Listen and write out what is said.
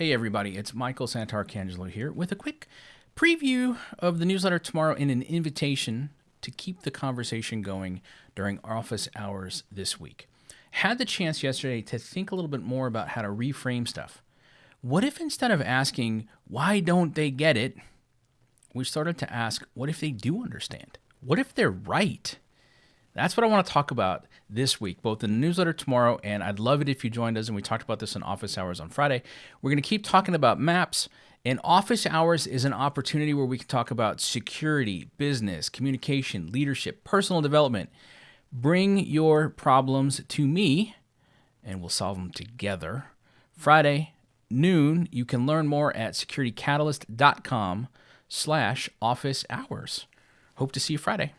Hey, everybody, it's Michael Santarcangelo here with a quick preview of the newsletter tomorrow and an invitation to keep the conversation going during office hours this week. Had the chance yesterday to think a little bit more about how to reframe stuff. What if instead of asking, why don't they get it, we started to ask, what if they do understand? What if they're right? That's what I want to talk about this week, both in the newsletter tomorrow, and I'd love it if you joined us. And we talked about this in office hours on Friday. We're going to keep talking about maps, and office hours is an opportunity where we can talk about security, business, communication, leadership, personal development. Bring your problems to me, and we'll solve them together. Friday, noon, you can learn more at securitycatalyst.com slash office hours. Hope to see you Friday.